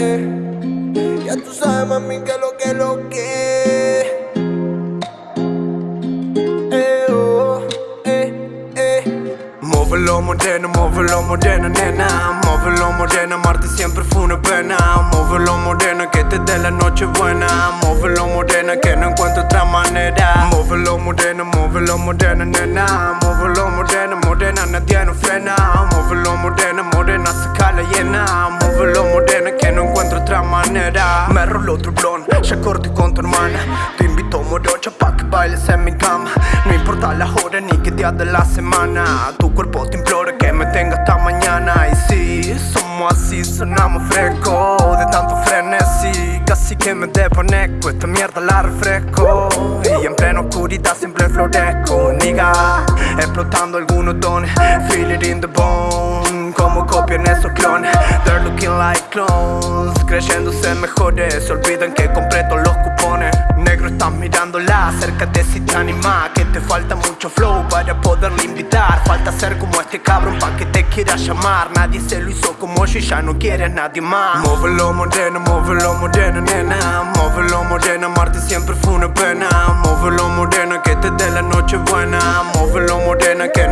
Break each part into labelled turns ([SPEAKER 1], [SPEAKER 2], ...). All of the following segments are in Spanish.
[SPEAKER 1] Ya tú sabes, mami, que lo que lo que. Eh, oh, eh, eh.
[SPEAKER 2] Muévelo morena, muévelo morena, nena. Muévelo morena, amarte siempre fue una pena. Muévelo morena, que te dé la noche buena. Muévelo morena, que no encuentro otra manera. Muévelo morena, muévelo morena, nena. Muévelo morena, morena, nadie nos frena. Muévelo morena, morena, saca la llena Me rolo otro blon, ya corté con tu hermana. Te invito morocha pa' que bailes en mi cama. No importa la hora ni qué día de la semana. Tu cuerpo te implora que me tenga hasta mañana. Y sí, somos así, sonamos fresco. De tanto frenesí, casi que me desconecto. Esta mierda la refresco. Y en plena oscuridad siempre florezco Niga, explotando algunos dones Feel it in the bone. Como copian esos clones looking like clones mejores. Se olvidan que compré todos los cupones. Negro estás mirándola Acércate si te anima Que te falta mucho flow para poderle invitar. Falta ser como este cabrón pa' que te quiera llamar. Nadie se lo hizo como yo y ya no quieres nadie más. Móvelo morena, móvelo morena, nena. Móvelo morena, amarte siempre fue una pena. Móvelo morena, que te dé la noche buena. Móvelo morena, que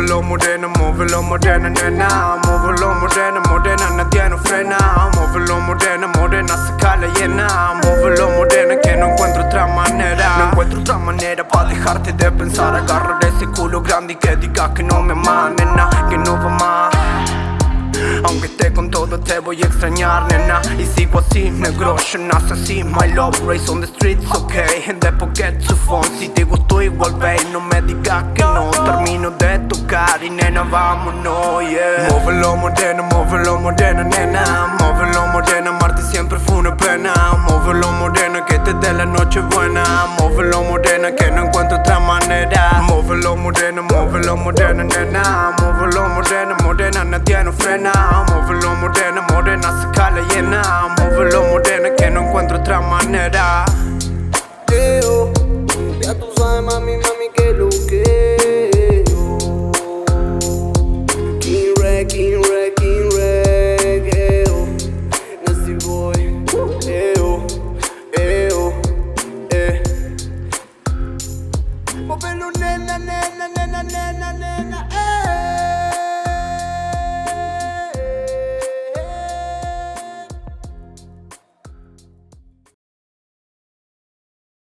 [SPEAKER 2] Móvelo morena, móvelo morena, nena. Móvelo morena, morena, nadie nos frena. Móvelo morena, morena, saca la llena. Móvelo morena, que no encuentro otra manera. No encuentro otra manera pa' dejarte de pensar. Agarrar ese culo grande y que digas que no me amas, nena Que no va más. Aunque esté con todo te voy a extrañar, nena. Y sigo así, negro, yo nace así. My love race on the streets, okay And después get to phone. Si te gustó igual, babe No me digas que no. Termino y nena, vámonos, yeah. Móvelo morena, móvelo morena, nena. Móvelo morena, amarte siempre fue una pena. Móvelo morena, que te dé la noche buena. Móvelo morena, que no encuentro otra manera. Móvelo morena, móvelo morena, nena. Móvelo morena, morena, nadie nos frena. Móvelo morena, morena, saca la llena. Móvelo morena, que no encuentro otra manera.
[SPEAKER 1] Oh. Ya tú sabes, mami, mami, que lo que.